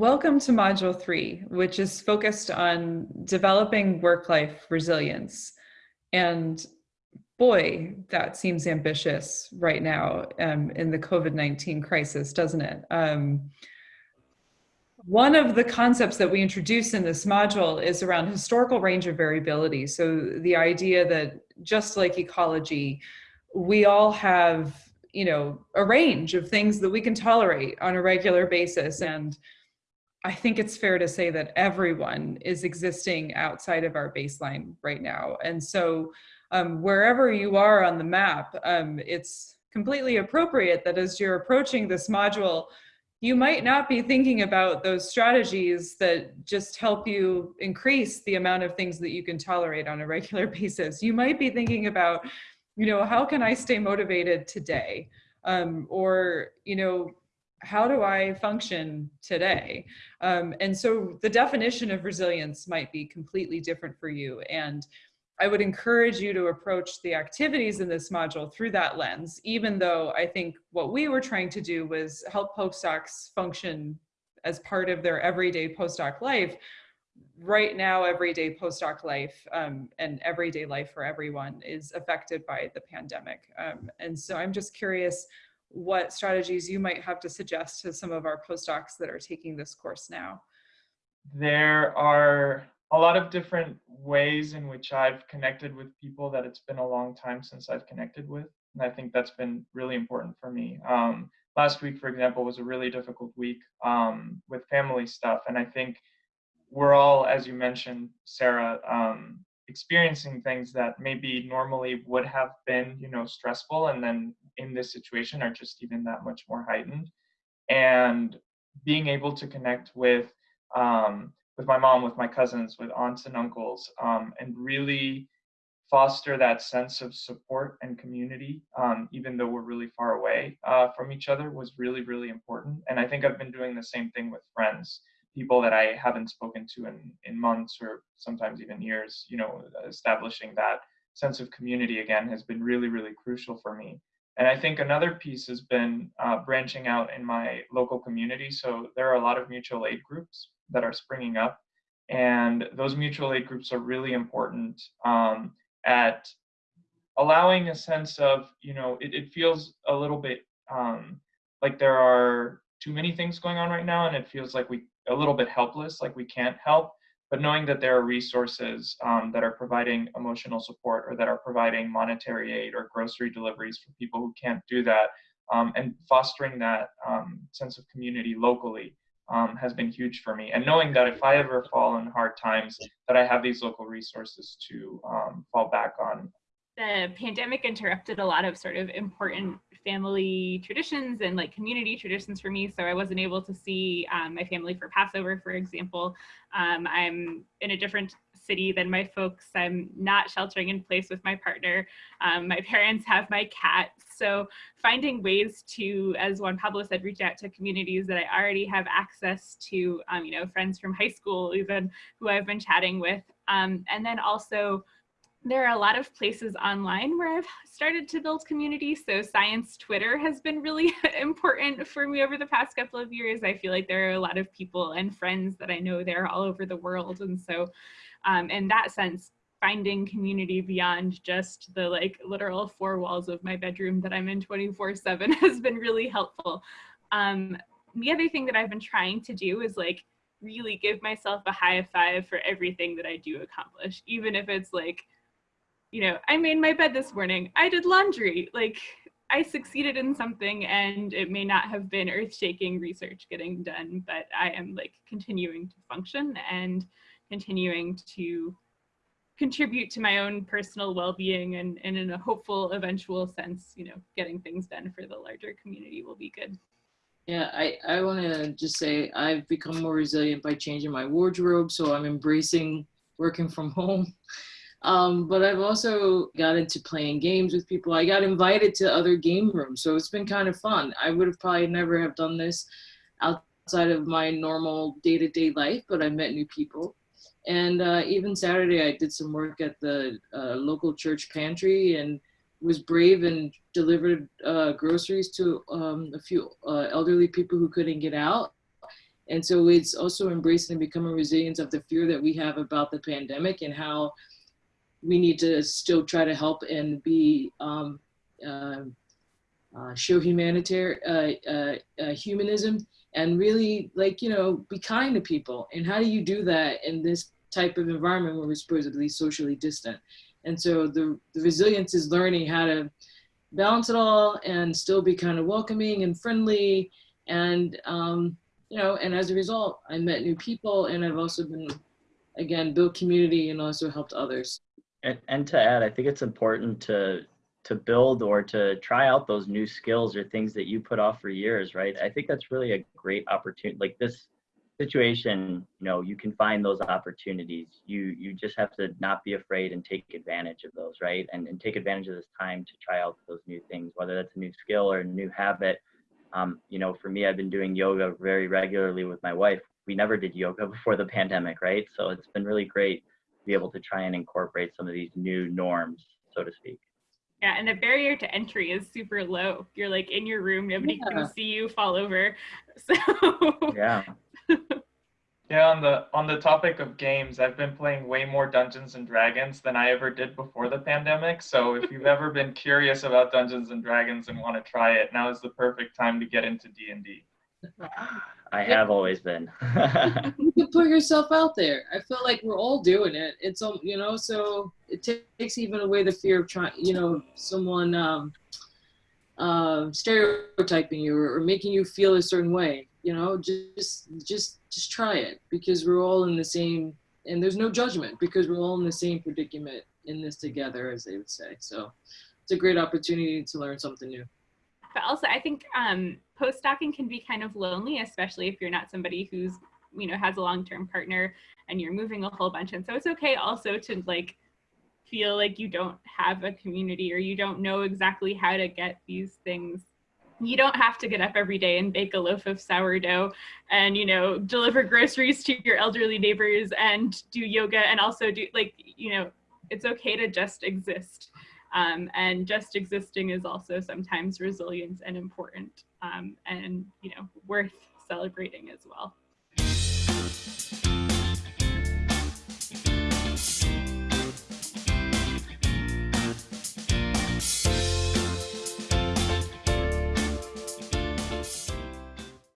Welcome to Module 3, which is focused on developing work-life resilience. And boy, that seems ambitious right now um, in the COVID-19 crisis, doesn't it? Um, one of the concepts that we introduce in this module is around historical range of variability. So the idea that just like ecology, we all have, you know, a range of things that we can tolerate on a regular basis. And I think it's fair to say that everyone is existing outside of our baseline right now. And so um, wherever you are on the map, um, it's completely appropriate that as you're approaching this module, you might not be thinking about those strategies that just help you increase the amount of things that you can tolerate on a regular basis. You might be thinking about, you know, how can I stay motivated today? Um, or, you know, how do I function today? Um, and so the definition of resilience might be completely different for you. And I would encourage you to approach the activities in this module through that lens, even though I think what we were trying to do was help postdocs function as part of their everyday postdoc life. Right now, everyday postdoc life um, and everyday life for everyone is affected by the pandemic. Um, and so I'm just curious what strategies you might have to suggest to some of our postdocs that are taking this course now. There are a lot of different ways in which I've connected with people that it's been a long time since I've connected with. And I think that's been really important for me. Um, last week, for example, was a really difficult week um, with family stuff. And I think we're all, as you mentioned, Sarah, um, experiencing things that maybe normally would have been, you know, stressful and then in this situation are just even that much more heightened. And being able to connect with um, with my mom, with my cousins, with aunts and uncles, um, and really foster that sense of support and community, um, even though we're really far away uh, from each other, was really, really important. And I think I've been doing the same thing with friends, people that I haven't spoken to in, in months or sometimes even years, you know, establishing that sense of community again has been really, really crucial for me. And I think another piece has been uh, branching out in my local community. So there are a lot of mutual aid groups that are springing up. And those mutual aid groups are really important um, at allowing a sense of, you know, it, it feels a little bit um, like there are too many things going on right now and it feels like we a little bit helpless, like we can't help but knowing that there are resources um, that are providing emotional support or that are providing monetary aid or grocery deliveries for people who can't do that um, and fostering that um, sense of community locally um, has been huge for me. And knowing that if i ever fall in hard times that i have these local resources to um, fall back on the pandemic interrupted a lot of sort of important family traditions and like community traditions for me. So I wasn't able to see um, my family for Passover, for example. Um, I'm in a different city than my folks. I'm not sheltering in place with my partner. Um, my parents have my cat. So finding ways to, as Juan Pablo said, reach out to communities that I already have access to, um, you know, friends from high school even who I've been chatting with. Um, and then also there are a lot of places online where I've started to build community. So science Twitter has been really important for me over the past couple of years. I feel like there are a lot of people and friends that I know there all over the world. And so um, in that sense, finding community beyond just the like literal four walls of my bedroom that I'm in 24 seven has been really helpful. Um, the other thing that I've been trying to do is like really give myself a high five for everything that I do accomplish, even if it's like you know, I made my bed this morning. I did laundry. Like I succeeded in something and it may not have been earth shaking research getting done, but I am like continuing to function and continuing to contribute to my own personal well-being and, and in a hopeful eventual sense, you know, getting things done for the larger community will be good. Yeah, I, I want to just say I've become more resilient by changing my wardrobe. So I'm embracing working from home. Um, but I've also got into playing games with people. I got invited to other game rooms, so it's been kind of fun. I would have probably never have done this outside of my normal day-to-day life, but I met new people. And uh, even Saturday, I did some work at the uh, local church pantry and was brave and delivered uh, groceries to um, a few uh, elderly people who couldn't get out And so it's also embracing and becoming resilient of the fear that we have about the pandemic and how we need to still try to help and be um, uh, uh, show humanitarian uh, uh, uh, humanism and really like you know be kind to people. And how do you do that in this type of environment where we're supposedly socially distant? And so the, the resilience is learning how to balance it all and still be kind of welcoming and friendly and um, you know and as a result i met new people and i've also been again built community and also helped others And, and to add, I think it's important to to build or to try out those new skills or things that you put off for years, right? I think that's really a great opportunity. Like this situation, you know, you can find those opportunities. You you just have to not be afraid and take advantage of those, right? And and take advantage of this time to try out those new things, whether that's a new skill or a new habit. Um, you know, for me, I've been doing yoga very regularly with my wife. We never did yoga before the pandemic, right? So it's been really great be able to try and incorporate some of these new norms, so to speak. Yeah, and the barrier to entry is super low. You're like in your room, nobody Yeah. can see you fall over. So Yeah. Yeah, on the on the topic of games, I've been playing way more Dungeons and Dragons than I ever did before the pandemic. So if you've ever been curious about Dungeons and Dragons and want to try it, now is the perfect time to get into D&D. I have always been. you can put yourself out there. I feel like we're all doing it. It's um you know so it ta- takes even away the fear of trying you know someone um uh, stereotyping you or, or making you feel a certain way you know just just just try it because we're all in the same and there's no judgment because we're all in the same predicament in this together as they would say. So it's a great opportunity to learn something new but also I think um, postdocing can be kind of lonely, especially if you're not somebody who's you know has a long-term partner and you're moving a whole bunch. And so it's okay also to like feel like you don't have a community or you don't know exactly how to get these things. You don't have to get up every day and bake a loaf of sourdough and you know deliver groceries to your elderly neighbors and do yoga and also do like you know it's okay to just exist. Um, and just existing is also sometimes resilient and important um, and you know worth celebrating as well